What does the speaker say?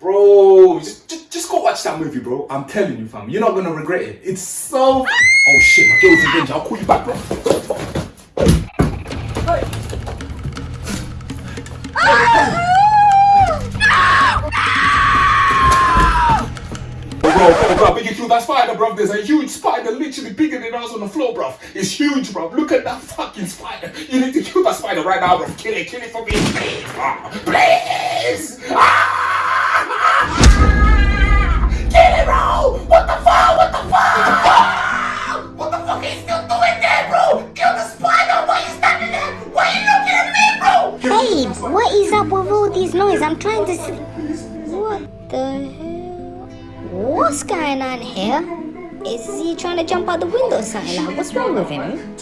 Bro, just, just, just go watch that movie, bro. I'm telling you, fam. You're not gonna regret it. It's so. Oh shit, my girl's in danger. I'll call you back, bro. Bro, bro, bro, big kill that spider, bro. There's a huge spider, literally bigger than us on the floor, bro. It's huge, bro. Look at that fucking spider. You need to kill that spider right now, bro. Kill it, kill it for me, please, bro. Please! what is up with all these noise? I'm trying to see. What the hell? What's going on here? Is he trying to jump out the window or something? Like, what's wrong with him?